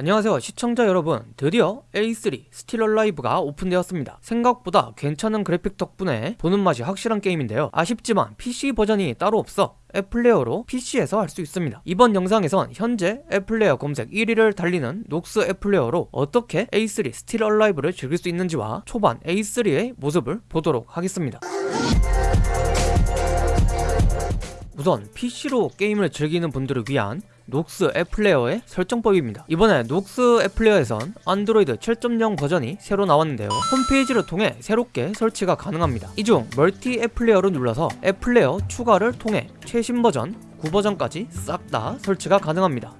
안녕하세요 시청자 여러분. 드디어 A3 Still Alive가 오픈되었습니다. 생각보다 괜찮은 그래픽 덕분에 보는 맛이 확실한 게임인데요. 아쉽지만 PC 버전이 따로 없어 앱플레이어로 PC에서 할 수 있습니다. 이번 영상에선 현재 앱플레이어 검색 1위를 달리는 Nox 앱플레이어로 어떻게 A3 Still Alive를 즐길 수 있는지와 초반 A3의 모습을 보도록 하겠습니다. 우선 PC로 게임을 즐기는 분들을 위한 Nox 앱플레이어의 설정법입니다. 이번에 녹스 앱플레이어에선 안드로이드 7.0 버전이 새로 나왔는데요. 홈페이지를 통해 새롭게 설치가 가능합니다. 이 중 멀티 앱플레이어를 눌러서 앱플레이어 추가를 통해 최신 버전 9버전까지 싹 다 설치가 가능합니다.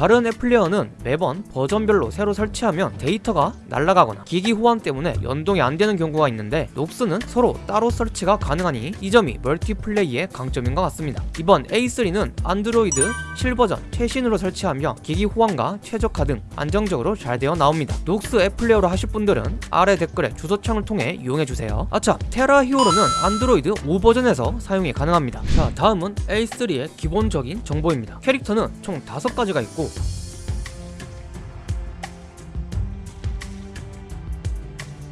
다른 앱플레이어는 매번 버전별로 새로 설치하면 데이터가 날아가거나 기기 호환 때문에 연동이 안 되는 경우가 있는데 Nox는 서로 따로 설치가 가능하니 이 점이 멀티플레이의 강점인 것 같습니다. 이번 A3는 안드로이드 7버전 최신으로 설치하며 기기 호환과 최적화 등 안정적으로 잘 되어 나옵니다. Nox 앱플레이어로 하실 분들은 아래 댓글에 주소창을 통해 이용해주세요. 아차 TERA Hero는 안드로이드 5버전에서 사용이 가능합니다. 자 다음은 A3의 기본적인 정보입니다. 캐릭터는 총 5가지가 있고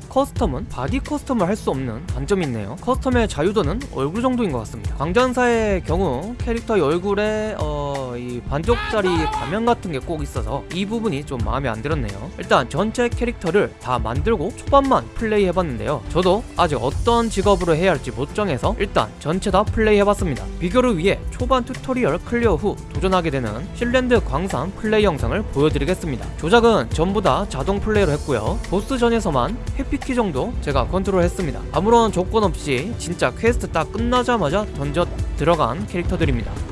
커스텀은 바디 커스텀을 할 수 없는 단점이 있네요. 커스텀의 자유도는 얼굴 정도인 것 같습니다. 광전사의 경우 캐릭터의 얼굴에 어, 이 반쪽짜리 가면 같은 게 꼭 있어서 이 부분이 좀 마음에 안 들었네요. 일단 전체 캐릭터를 다 만들고 초반만 플레이 해봤는데요. 저도 아직 어떤 직업으로 해야 할지 못 정해서 일단 전체 다 플레이 해봤습니다. 비교를 위해 초반 튜토리얼 클리어 후 도전하게 되는 실랜드 광산 플레이 영상을 보여드리겠습니다. 조작은 전부 다 자동 플레이로 했고요. 보스전에서만 회피키 정도 제가 컨트롤 했습니다. 아무런 조건 없이 진짜 퀘스트 딱 끝나자마자 던전 들어간 캐릭터들입니다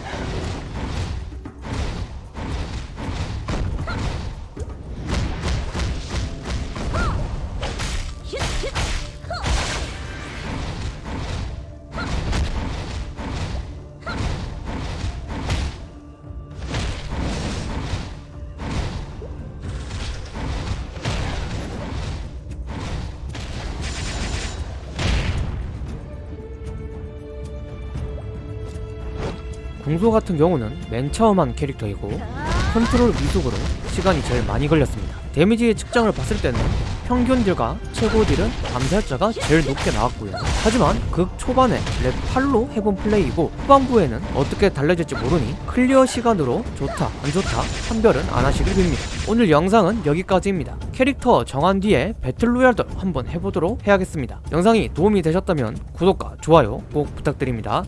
Yeah. 궁수 같은 경우는 맨 처음 한 캐릭터이고 컨트롤 미숙으로 시간이 제일 많이 걸렸습니다. 데미지 측정을 봤을 때는 평균 딜과 최고 딜은 암살자가 제일 높게 나왔고요. 하지만 극 초반에 렙 8로 해본 플레이이고 후반부에는 어떻게 달라질지 모르니 클리어 시간으로 좋다 안 좋다 판별은 안 하시길 빕니다. 오늘 영상은 여기까지입니다. 캐릭터 정한 뒤에 battle royale도 한번 해보도록 해야겠습니다. 영상이 도움이 되셨다면 구독과 좋아요 꼭 부탁드립니다.